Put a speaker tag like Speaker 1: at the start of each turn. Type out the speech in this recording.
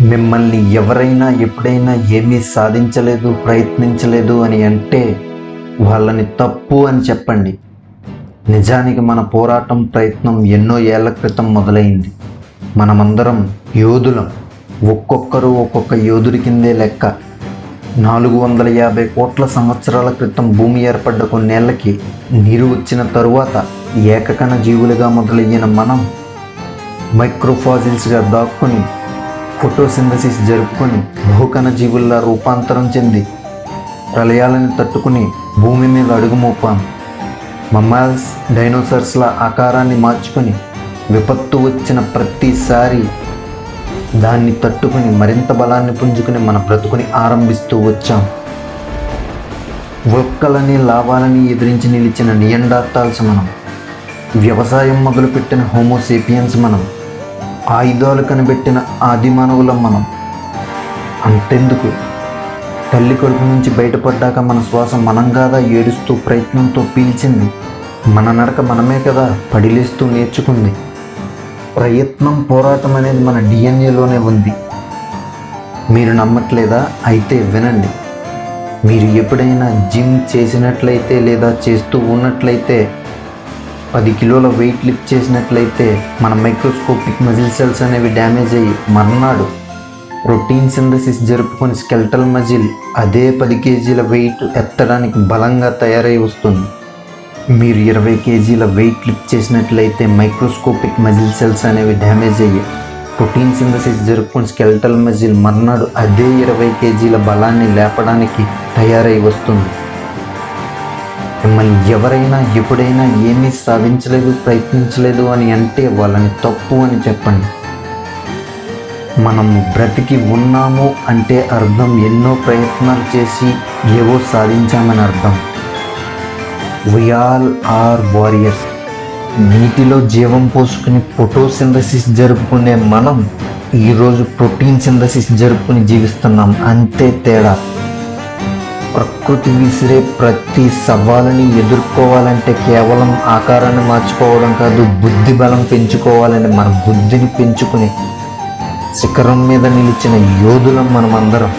Speaker 1: మిమ్మల్ని ఎవరైనా ఎప్పుడైనా ఏమీ సాధించలేదు ప్రయత్నించలేదు అని అంటే వాళ్ళని తప్పు అని చెప్పండి. నిజానికి మన పోరాటం ప్రయత్నం ఎన్నో ఏళ్ళ క్రితం మొదలైంది. మనమందరం యోధులం. ఒక్కొక్కరు ఒక్కొక్క యోధుడి కిందే లెక్క. నాలుగు వందల యాభై కోట్ల సంవత్సరాల క్రితం భూమి ఏర్పడ్డ కొన్నేళ్ళకి నీరు వచ్చిన తరువాత ఏకకణ జీవులుగా మొదలయ్యిన మనం మైక్రోఫాజిల్స్గా దాక్కుని ఫోటోసింథసిస్ జరుపుకొని బహుకణ జీవుల్లా రూపాంతరం చెంది ప్రళయాలను తట్టుకుని భూమి మీద అడుగుమోపాం మమ్మాల్స్ డైనోసార్స్ల ఆకారాన్ని మార్చుకొని విపత్తు వచ్చిన ప్రతిసారి దాన్ని తట్టుకుని మరింత బలాన్ని పుంజుకుని మన బ్రతుకుని ఆరంభిస్తూ వచ్చాం. వృక్కలని లాభాలని ఎదిరించి నిలిచిన నియండార్టాల్స్ మనం. వ్యవసాయం మొదలుపెట్టిన హోమోసేపియన్స్ మనం. ఆయుధాలు కనిపెట్టిన ఆది మానవులం మనం. అంతెందుకు? తల్లి కడుపు నుంచి బయటపడ్డాక మన శ్వాస మనం కాదా ఏడుస్తూ ప్రయత్నంతో పీల్చింది. మన నడక మనమే కదా పడిలేస్తూ నేర్చుకుంది. ప్రయత్నం పోరాటం అనేది మన డిఎన్ఏలోనే ఉంది. మీరు నమ్మట్లేదా? అయితే వినండి. మీరు ఎప్పుడైనా జిమ్ చేసినట్లయితే లేదా చేస్తూ ఉన్నట్లయితే పది కిలోల వెయిట్ లిఫ్ట్ చేసినట్లయితే మన మైక్రోస్కోపిక్ మజిల్ సెల్స్ అనేవి డ్యామేజ్ అయ్యి మర్నాడు ప్రోటీన్ సింథసిస్ జరుపుకొని స్కెల్టల్ మజిల్ అదే పది కేజీల వెయిట్ ఎత్తడానికి బలంగా తయారై వస్తుంది. మీరు ఇరవై కేజీల వెయిట్ లిఫ్ట్ చేసినట్లయితే మైక్రోస్కోపిక్ మజిల్ సెల్స్ అనేవి డ్యామేజ్ అయ్యి ప్రోటీన్ సింథసిస్ జరుపుకుని స్కెల్టల్ మజిల్ మర్నాడు అదే ఇరవై కేజీల బలాన్ని లేపడానికి తయారై వస్తుంది. మిమ్మల్ని ఎవరైనా ఎప్పుడైనా ఏమీ సాధించలేదు ప్రయత్నించలేదు అని అంటే వాళ్ళని తప్పు అని చెప్పండి. మనం బ్రతికి ఉన్నాము అంటే అర్థం ఎన్నో ప్రయత్నాలు చేసి ఏవో సాధించామని అర్థం. ఆల్ ఆర్ వారియర్స్ నీటిలో జీవం పోసుకుని ఫోటోసింథసిస్ జరుపుకునే మనం ఈరోజు ప్రోటీన్ సింథసిస్ జరుపుకుని జీవిస్తున్నాం. అంతే తేడా. ప్రకృతి విసిరే ప్రతి సవాలుని ఎదుర్కోవాలంటే కేవలం ఆకారాన్ని మార్చుకోవడం కాదు బుద్ధి బలం పెంచుకోవాలని మన బుద్ధిని పెంచుకుని శిఖరం మీద నిలిచిన యోధులం మనమందరం.